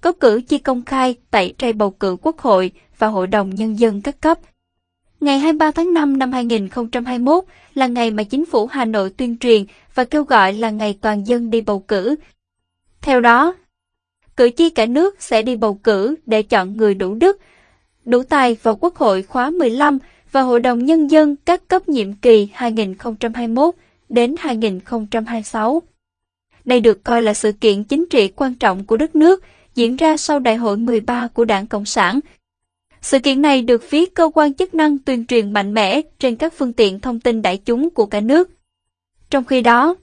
có cử chi công khai tại trai bầu cử Quốc hội và Hội đồng Nhân dân các cấp. Ngày 23 tháng 5 năm 2021 là ngày mà chính phủ Hà Nội tuyên truyền và kêu gọi là ngày toàn dân đi bầu cử. Theo đó, cử tri cả nước sẽ đi bầu cử để chọn người đủ đức, đủ tài vào Quốc hội khóa 15 và Hội đồng Nhân dân các cấp nhiệm kỳ 2021 đến 2026. Đây được coi là sự kiện chính trị quan trọng của đất nước, diễn ra sau Đại hội 13 của Đảng Cộng sản. Sự kiện này được phía cơ quan chức năng tuyên truyền mạnh mẽ trên các phương tiện thông tin đại chúng của cả nước. Trong khi đó,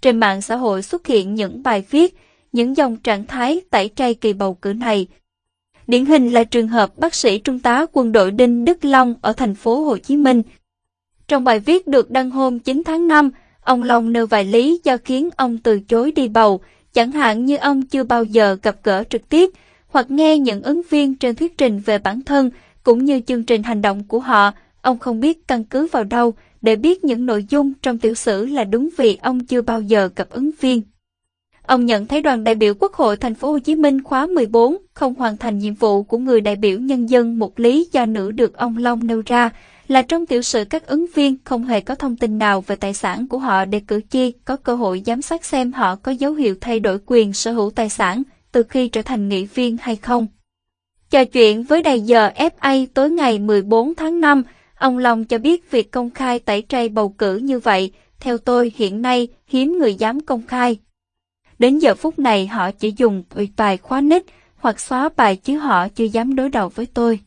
trên mạng xã hội xuất hiện những bài viết, những dòng trạng thái tẩy chay kỳ bầu cử này. Điển hình là trường hợp bác sĩ trung tá quân đội Đinh Đức Long ở thành phố Hồ Chí Minh. Trong bài viết được đăng hôm 9 tháng 5, ông Long nêu vài lý do khiến ông từ chối đi bầu, chẳng hạn như ông chưa bao giờ gặp gỡ trực tiếp hoặc nghe những ứng viên trên thuyết trình về bản thân cũng như chương trình hành động của họ, ông không biết căn cứ vào đâu để biết những nội dung trong tiểu sử là đúng vì ông chưa bao giờ gặp ứng viên. Ông nhận thấy đoàn đại biểu Quốc hội thành phố Hồ Chí Minh khóa 14 không hoàn thành nhiệm vụ của người đại biểu nhân dân một lý do nữ được ông Long nêu ra là trong tiểu sử các ứng viên không hề có thông tin nào về tài sản của họ để cử tri có cơ hội giám sát xem họ có dấu hiệu thay đổi quyền sở hữu tài sản từ khi trở thành nghị viên hay không. Trò chuyện với đài giờ FA tối ngày 14 tháng 5, ông Long cho biết việc công khai tẩy chay bầu cử như vậy, theo tôi hiện nay hiếm người dám công khai. Đến giờ phút này họ chỉ dùng bài khóa nick hoặc xóa bài chứ họ chưa dám đối đầu với tôi.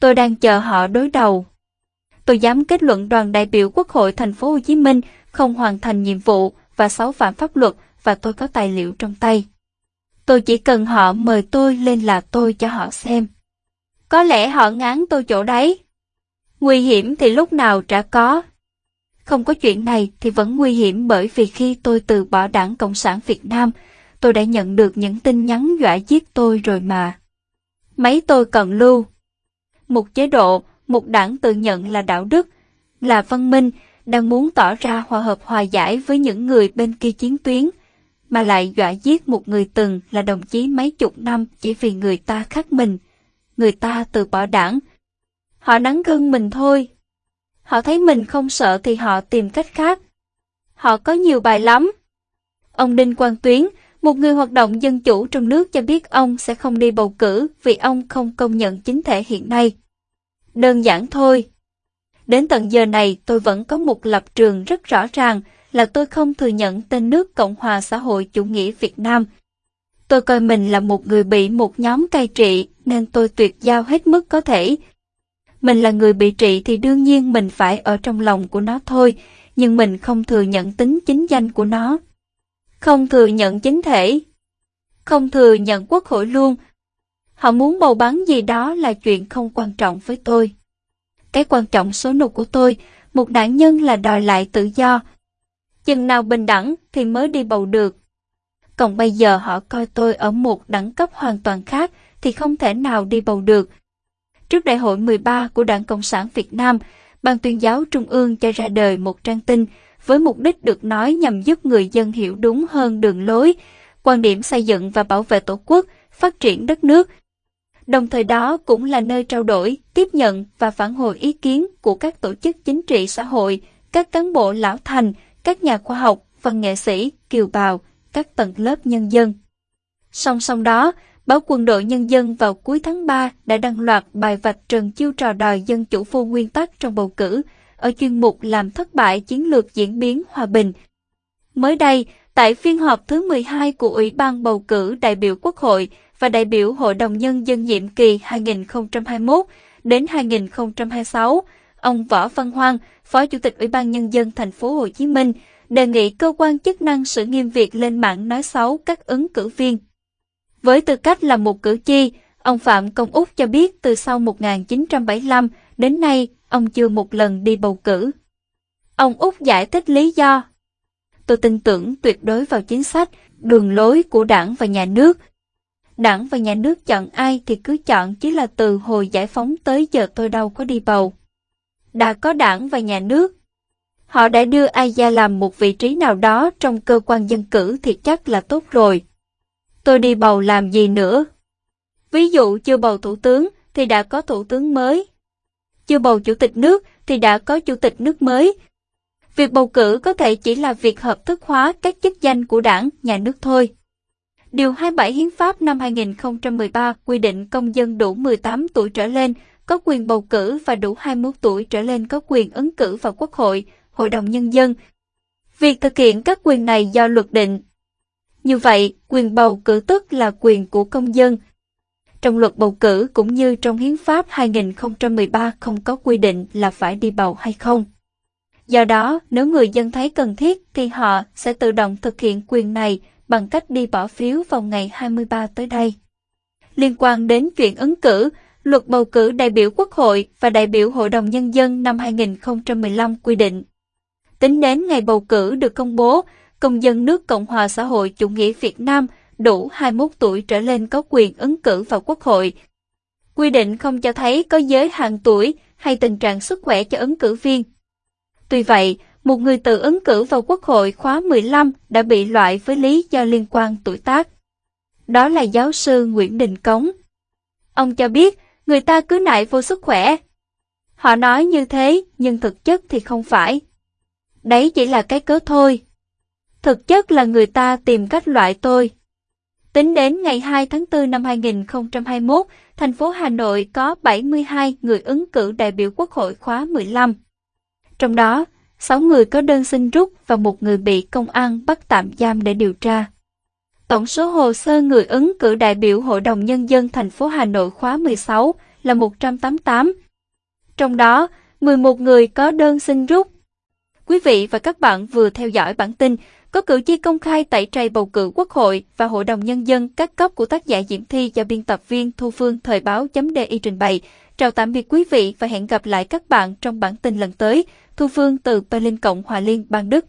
Tôi đang chờ họ đối đầu. Tôi dám kết luận đoàn đại biểu Quốc hội thành phố Hồ Chí Minh không hoàn thành nhiệm vụ và sáu phạm pháp luật và tôi có tài liệu trong tay. Tôi chỉ cần họ mời tôi lên là tôi cho họ xem. Có lẽ họ ngán tôi chỗ đấy. Nguy hiểm thì lúc nào trả có. Không có chuyện này thì vẫn nguy hiểm bởi vì khi tôi từ bỏ đảng Cộng sản Việt Nam, tôi đã nhận được những tin nhắn dọa giết tôi rồi mà. Mấy tôi cần lưu. Một chế độ, một đảng tự nhận là đạo đức, là văn minh, đang muốn tỏ ra hòa hợp hòa giải với những người bên kia chiến tuyến, mà lại dọa giết một người từng là đồng chí mấy chục năm chỉ vì người ta khác mình. Người ta từ bỏ đảng. Họ nắng gân mình thôi. Họ thấy mình không sợ thì họ tìm cách khác. Họ có nhiều bài lắm. Ông Đinh Quang Tuyến, một người hoạt động dân chủ trong nước cho biết ông sẽ không đi bầu cử vì ông không công nhận chính thể hiện nay. Đơn giản thôi. Đến tận giờ này tôi vẫn có một lập trường rất rõ ràng là tôi không thừa nhận tên nước Cộng hòa xã hội chủ nghĩa Việt Nam. Tôi coi mình là một người bị một nhóm cai trị nên tôi tuyệt giao hết mức có thể. Mình là người bị trị thì đương nhiên mình phải ở trong lòng của nó thôi, nhưng mình không thừa nhận tính chính danh của nó. Không thừa nhận chính thể. Không thừa nhận quốc hội luôn. Họ muốn bầu bắn gì đó là chuyện không quan trọng với tôi. Cái quan trọng số nục của tôi, một nạn nhân là đòi lại tự do, chừng nào bình đẳng thì mới đi bầu được. Còn bây giờ họ coi tôi ở một đẳng cấp hoàn toàn khác thì không thể nào đi bầu được. Trước đại hội 13 của Đảng Cộng sản Việt Nam, Ban tuyên giáo Trung ương cho ra đời một trang tin với mục đích được nói nhằm giúp người dân hiểu đúng hơn đường lối, quan điểm xây dựng và bảo vệ Tổ quốc, phát triển đất nước. Đồng thời đó cũng là nơi trao đổi, tiếp nhận và phản hồi ý kiến của các tổ chức chính trị xã hội, các cán bộ lão thành, các nhà khoa học, văn nghệ sĩ, kiều bào, các tầng lớp nhân dân. Song song đó, báo Quân đội Nhân dân vào cuối tháng 3 đã đăng loạt bài vạch trần chiêu trò đòi dân chủ vô nguyên tắc trong bầu cử, ở chuyên mục làm thất bại chiến lược diễn biến hòa bình. Mới đây, tại phiên họp thứ 12 của Ủy ban bầu cử đại biểu Quốc hội và đại biểu Hội đồng Nhân dân nhiệm kỳ 2021 đến 2026, ông Võ Văn Hoang, Phó Chủ tịch Ủy ban Nhân dân thành phố Hồ Chí Minh, đề nghị cơ quan chức năng xử nghiêm việc lên mạng nói xấu các ứng cử viên. Với tư cách là một cử tri, ông Phạm Công Úc cho biết từ sau 1975 đến nay ông chưa một lần đi bầu cử. Ông Úc giải thích lý do. Tôi tin tưởng tuyệt đối vào chính sách, đường lối của đảng và nhà nước. Đảng và nhà nước chọn ai thì cứ chọn chỉ là từ hồi giải phóng tới giờ tôi đâu có đi bầu đã có đảng và nhà nước. Họ đã đưa ai ra làm một vị trí nào đó trong cơ quan dân cử thì chắc là tốt rồi. tôi đi bầu làm gì nữa? Ví dụ chưa bầu thủ tướng thì đã có thủ tướng mới. Chưa bầu chủ tịch nước thì đã có chủ tịch nước mới. Việc bầu cử có thể chỉ là việc hợp thức hóa các chức danh của đảng, nhà nước thôi. Điều 27 Hiến pháp năm 2013 quy định công dân đủ 18 tuổi trở lên có quyền bầu cử và đủ 21 tuổi trở lên có quyền ứng cử vào Quốc hội, Hội đồng Nhân dân. Việc thực hiện các quyền này do luật định. Như vậy, quyền bầu cử tức là quyền của công dân. Trong luật bầu cử cũng như trong Hiến pháp 2013 không có quy định là phải đi bầu hay không. Do đó, nếu người dân thấy cần thiết thì họ sẽ tự động thực hiện quyền này bằng cách đi bỏ phiếu vào ngày 23 tới đây. Liên quan đến chuyện ứng cử, Luật bầu cử đại biểu Quốc hội và đại biểu Hội đồng Nhân dân năm 2015 quy định. Tính đến ngày bầu cử được công bố, công dân nước Cộng hòa xã hội chủ nghĩa Việt Nam đủ 21 tuổi trở lên có quyền ứng cử vào Quốc hội. Quy định không cho thấy có giới hạn tuổi hay tình trạng sức khỏe cho ứng cử viên. Tuy vậy, một người tự ứng cử vào Quốc hội khóa 15 đã bị loại với lý do liên quan tuổi tác. Đó là giáo sư Nguyễn Đình Cống. Ông cho biết, người ta cứ nại vô sức khỏe. Họ nói như thế, nhưng thực chất thì không phải. Đấy chỉ là cái cớ thôi. Thực chất là người ta tìm cách loại tôi. Tính đến ngày 2 tháng 4 năm 2021, thành phố Hà Nội có 72 người ứng cử đại biểu Quốc hội khóa 15. Trong đó, 6 người có đơn xin rút và một người bị công an bắt tạm giam để điều tra. Tổng số hồ sơ người ứng cử đại biểu Hội đồng Nhân dân thành phố Hà Nội khóa 16 là 188. Trong đó, 11 người có đơn xin rút. Quý vị và các bạn vừa theo dõi bản tin có cử tri công khai tẩy chay bầu cử Quốc hội và Hội đồng Nhân dân các cấp của tác giả Diễm Thi do biên tập viên Thu Phương Thời báo.di trình bày. Chào tạm biệt quý vị và hẹn gặp lại các bạn trong bản tin lần tới. Thu Phương từ Berlin Cộng hòa Liên bang Đức.